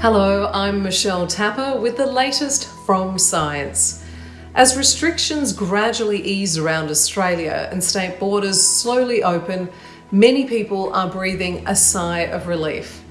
Hello, I'm Michelle Tapper with the latest from science. As restrictions gradually ease around Australia and state borders slowly open, many people are breathing a sigh of relief.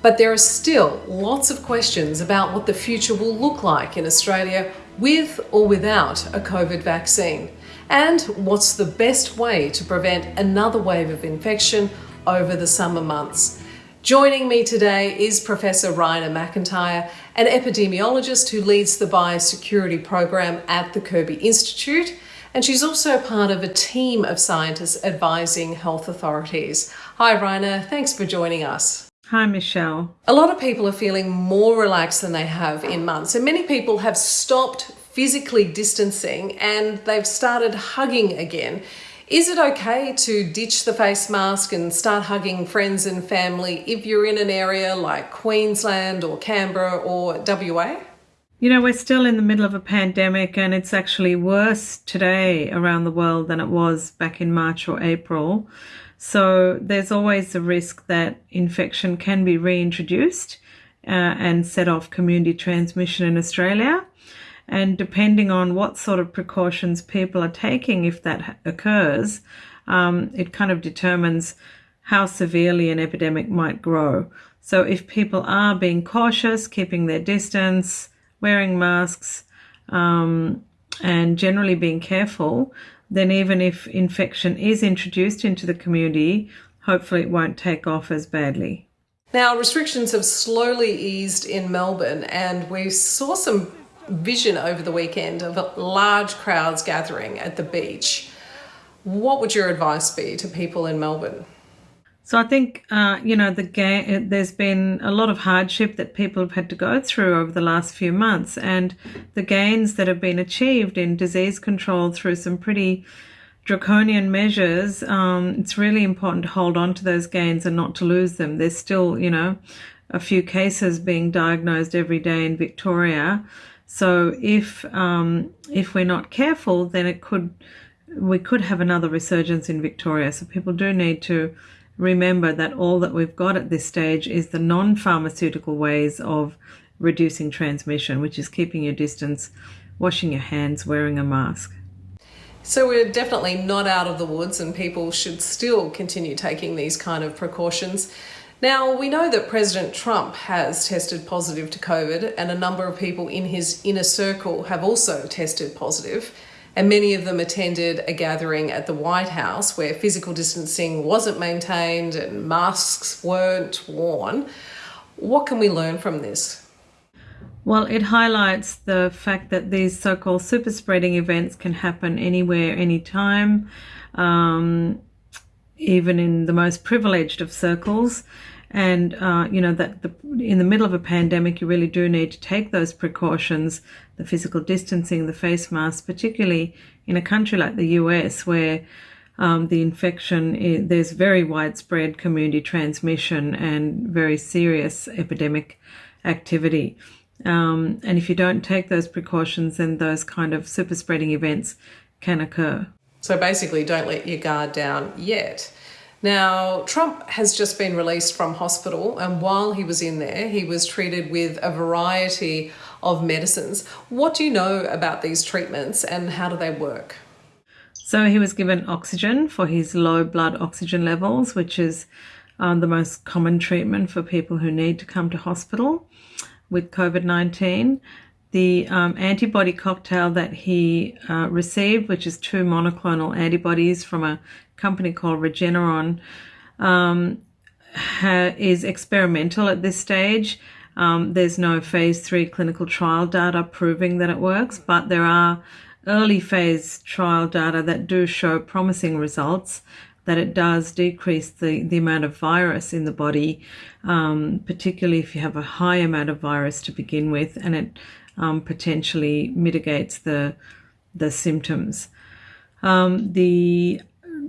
But there are still lots of questions about what the future will look like in Australia with or without a COVID vaccine. And what's the best way to prevent another wave of infection over the summer months? Joining me today is Professor Raina MacIntyre, an epidemiologist who leads the biosecurity program at the Kirby Institute, and she's also part of a team of scientists advising health authorities. Hi, Raina, thanks for joining us. Hi, Michelle. A lot of people are feeling more relaxed than they have in months, and many people have stopped physically distancing and they've started hugging again. Is it okay to ditch the face mask and start hugging friends and family if you're in an area like Queensland or Canberra or WA? You know, we're still in the middle of a pandemic and it's actually worse today around the world than it was back in March or April. So there's always the risk that infection can be reintroduced uh, and set off community transmission in Australia. And depending on what sort of precautions people are taking, if that occurs, um, it kind of determines how severely an epidemic might grow. So if people are being cautious, keeping their distance, wearing masks, um, and generally being careful, then even if infection is introduced into the community, hopefully it won't take off as badly. Now, restrictions have slowly eased in Melbourne, and we saw some vision over the weekend of large crowds gathering at the beach. What would your advice be to people in Melbourne? So I think uh, you know the ga- there's been a lot of hardship that people have had to go through over the last few months, and the gains that have been achieved in disease control through some pretty draconian measures. Um, it's really important to hold on to those gains and not to lose them. There's still you know a few cases being diagnosed every day in Victoria. So if um, if we're not careful, then it could we could have another resurgence in Victoria. So people do need to remember that all that we've got at this stage is the non-pharmaceutical ways of reducing transmission, which is keeping your distance, washing your hands, wearing a mask. So we're definitely not out of the woods and people should still continue taking these kind of precautions. Now, we know that President Trump has tested positive to COVID, and a number of people in his inner circle have also tested positive, and many of them attended a gathering at the White House where physical distancing wasn't maintained and masks weren't worn. What can we learn from this? Well, it highlights the fact that these so called super spreading events can happen anywhere, anytime. Um, even in the most privileged of circles. And, uh, you know, that the, in the middle of a pandemic, you really do need to take those precautions, the physical distancing, the face masks, particularly in a country like the US where um, the infection, is, there's very widespread community transmission and very serious epidemic activity. Um, and if you don't take those precautions, then those kind of super spreading events can occur. So basically, don't let your guard down yet. Now, Trump has just been released from hospital, and while he was in there, he was treated with a variety of medicines. What do you know about these treatments and how do they work? So, he was given oxygen for his low blood oxygen levels, which is um, the most common treatment for people who need to come to hospital with COVID 19 the um, antibody cocktail that he uh, received, which is two monoclonal antibodies from a company called Regeneron, um, is experimental at this stage. Um, there's no phase three clinical trial data proving that it works, but there are early phase trial data that do show promising results that it does decrease the, the amount of virus in the body, um, particularly if you have a high amount of virus to begin with, and it um, potentially mitigates the the symptoms. Um, the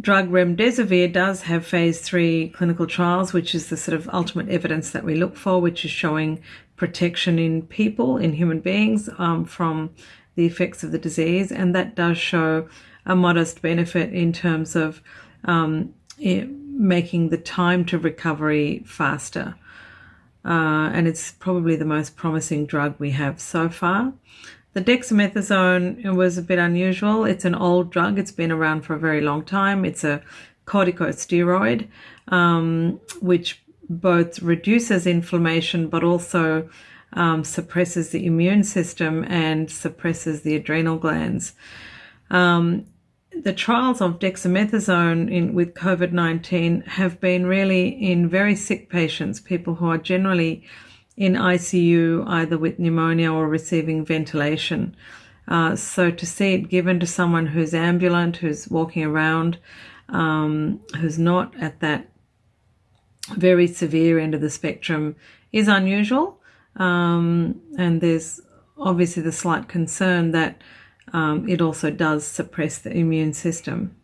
drug remdesivir does have phase three clinical trials, which is the sort of ultimate evidence that we look for, which is showing protection in people, in human beings, um, from the effects of the disease, and that does show a modest benefit in terms of um, making the time to recovery faster. Uh, and it's probably the most promising drug we have so far. The dexamethasone was a bit unusual. It's an old drug. It's been around for a very long time. It's a corticosteroid, um, which both reduces inflammation but also um, suppresses the immune system and suppresses the adrenal glands. Um, the trials of dexamethasone in, with COVID 19 have been really in very sick patients, people who are generally in ICU, either with pneumonia or receiving ventilation. Uh, so to see it given to someone who's ambulant, who's walking around, um, who's not at that very severe end of the spectrum is unusual. Um, and there's obviously the slight concern that um, it also does suppress the immune system.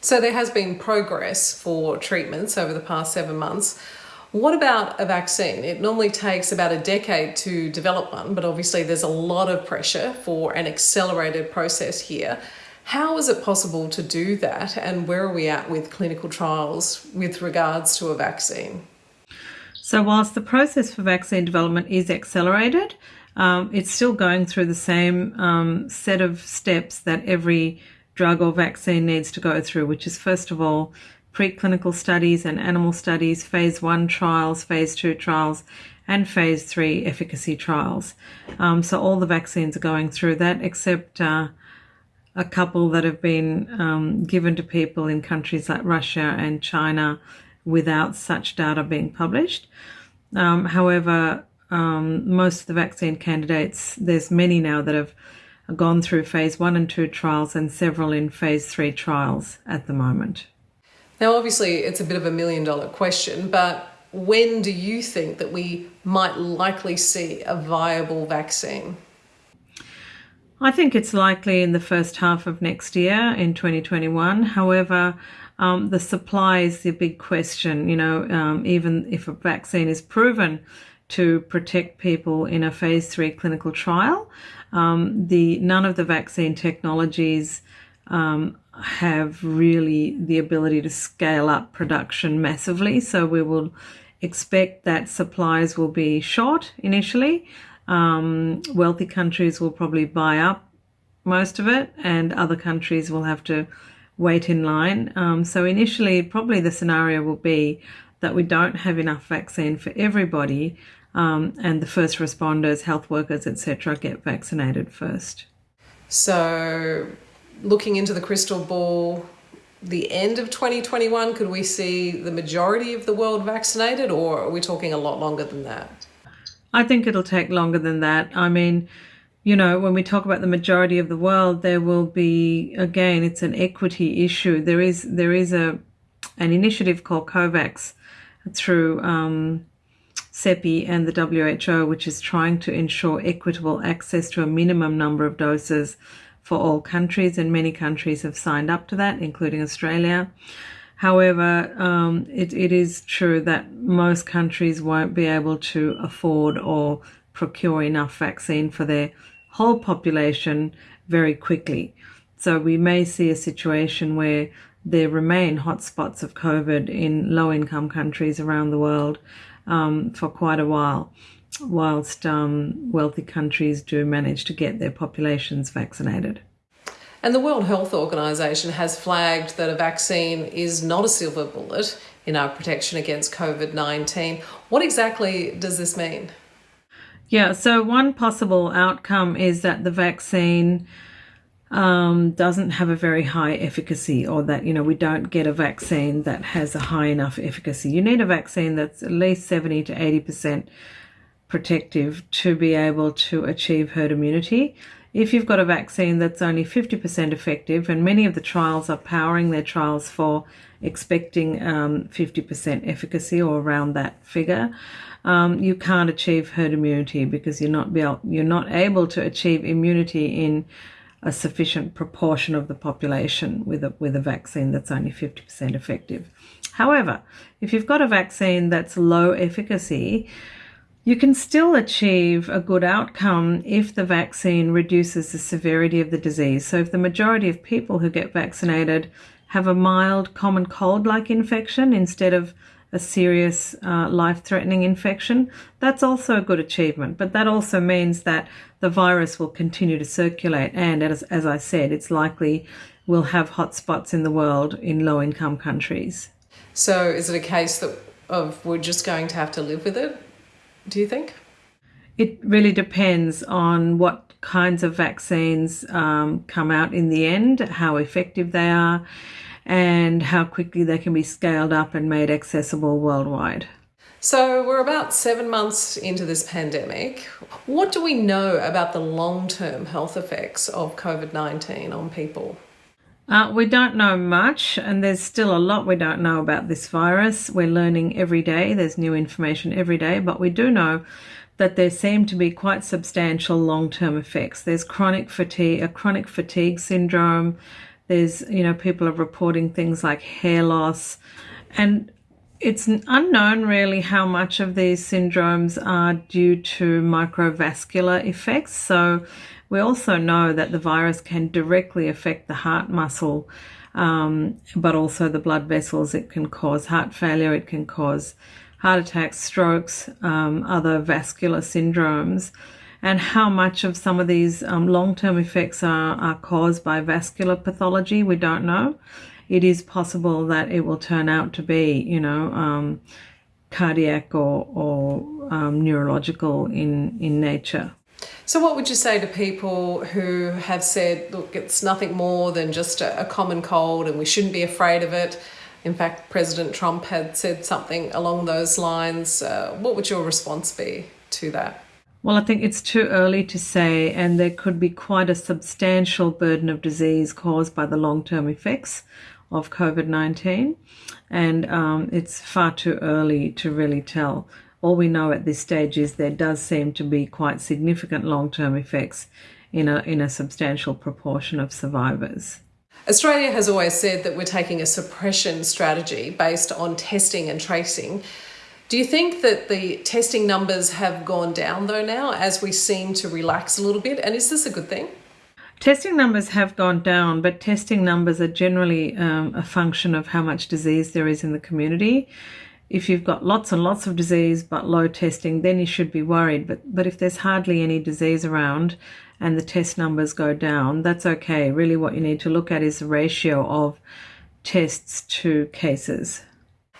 So there has been progress for treatments over the past seven months. What about a vaccine? It normally takes about a decade to develop one, but obviously there's a lot of pressure for an accelerated process here. How is it possible to do that, and where are we at with clinical trials with regards to a vaccine? So, whilst the process for vaccine development is accelerated, um, it's still going through the same um, set of steps that every drug or vaccine needs to go through, which is first of all preclinical studies and animal studies, phase one trials, phase two trials, and phase three efficacy trials. Um, so all the vaccines are going through that, except uh, a couple that have been um, given to people in countries like Russia and China without such data being published. Um, however, um, most of the vaccine candidates, there's many now that have gone through phase one and two trials and several in phase three trials at the moment. Now, obviously, it's a bit of a million dollar question, but when do you think that we might likely see a viable vaccine? I think it's likely in the first half of next year in 2021. However, um, the supply is the big question. You know, um, even if a vaccine is proven to protect people in a phase three clinical trial. Um, the none of the vaccine technologies um, have really the ability to scale up production massively. So we will expect that supplies will be short initially. Um, wealthy countries will probably buy up most of it, and other countries will have to wait in line. Um, so initially, probably the scenario will be that we don't have enough vaccine for everybody, um, and the first responders, health workers, etc., get vaccinated first. So, looking into the crystal ball, the end of 2021, could we see the majority of the world vaccinated, or are we talking a lot longer than that? I think it'll take longer than that. I mean, you know, when we talk about the majority of the world, there will be again, it's an equity issue. There is there is a an initiative called COVAX through um, CEPI and the WHO, which is trying to ensure equitable access to a minimum number of doses for all countries, and many countries have signed up to that, including Australia. However, um, it, it is true that most countries won't be able to afford or procure enough vaccine for their whole population very quickly. So we may see a situation where there remain hotspots of COVID in low income countries around the world um, for quite a while, whilst um, wealthy countries do manage to get their populations vaccinated. And the World Health Organization has flagged that a vaccine is not a silver bullet in our protection against COVID 19. What exactly does this mean? Yeah, so one possible outcome is that the vaccine um, doesn't have a very high efficacy, or that, you know, we don't get a vaccine that has a high enough efficacy. You need a vaccine that's at least 70 to 80% protective to be able to achieve herd immunity. If you've got a vaccine that's only 50% effective, and many of the trials are powering their trials for expecting um, 50% efficacy or around that figure, um, you can't achieve herd immunity because you're not, able, you're not able to achieve immunity in a sufficient proportion of the population with a, with a vaccine that's only 50% effective. However, if you've got a vaccine that's low efficacy, you can still achieve a good outcome if the vaccine reduces the severity of the disease. So, if the majority of people who get vaccinated have a mild common cold like infection instead of a serious uh, life threatening infection, that's also a good achievement. But that also means that the virus will continue to circulate. And as, as I said, it's likely we'll have hotspots in the world in low income countries. So is it a case that of we're just going to have to live with it, do you think? It really depends on what kinds of vaccines um, come out in the end, how effective they are, and how quickly they can be scaled up and made accessible worldwide. So, we're about seven months into this pandemic. What do we know about the long term health effects of COVID 19 on people? Uh, we don't know much, and there's still a lot we don't know about this virus. We're learning every day, there's new information every day, but we do know that there seem to be quite substantial long term effects. There's chronic fatigue, a chronic fatigue syndrome. There's, you know, people are reporting things like hair loss. And it's unknown really how much of these syndromes are due to microvascular effects. So, we also know that the virus can directly affect the heart muscle, um, but also the blood vessels. It can cause heart failure, it can cause heart attacks, strokes, um, other vascular syndromes. And how much of some of these um, long term effects are, are caused by vascular pathology, we don't know. It is possible that it will turn out to be, you know, um, cardiac or, or um, neurological in, in nature. So, what would you say to people who have said, look, it's nothing more than just a, a, common cold and we shouldn't be afraid of it? In fact, President Trump had said something along those lines. Uh, what would your response be to that? Well, I think it's too early to say, and there could be quite a substantial burden of disease caused by the long term effects of COVID 19, and um, it's far too early to really tell all we know at this stage is there does seem to be quite significant long-term effects in a, in a substantial proportion of survivors. Australia has always said that we're taking a suppression strategy based on testing and tracing. Do you think that the testing numbers have gone down though now as we seem to relax a little bit? And is this a good thing? Testing numbers have gone down, but testing numbers are generally um, a function of how much disease there is in the community if you've got lots and lots of disease but low testing, then you should be worried. But but if there's hardly any disease around and the test numbers go down, that's okay. Really, what you need to look at is the ratio of tests to cases.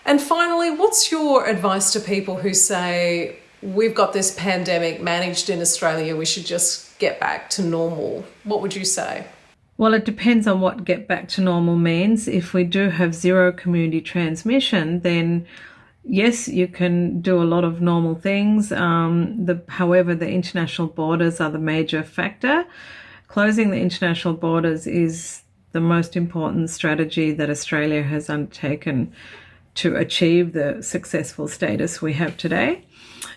And finally, what's your advice to people who say we've got this pandemic managed in Australia, we should just get back to normal? What would you say? Well, it depends on what get back to normal means. If we do have zero community transmission, then yes, you can do a lot of normal things. Um, the, however, the international borders are the major factor. Closing the international borders is the most important strategy that Australia has undertaken to achieve the successful status we have today.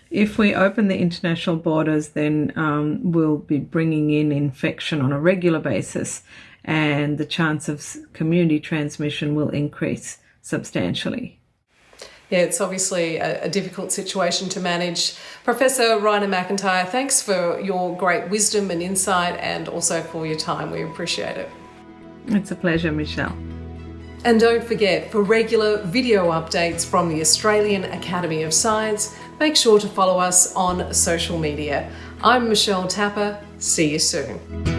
If we open the international borders, then um, we'll be bringing in infection on a regular basis, and the chance of community transmission will increase substantially yeah, it's obviously a, a, difficult situation to manage. Professor Raina MacIntyre, thanks for your great wisdom and insight and also for your time. We appreciate it. It's a pleasure, Michelle. And don't forget, for regular video updates from the Australian Academy of Science, make sure to follow us on social media. I'm Michelle Tapper. See you soon.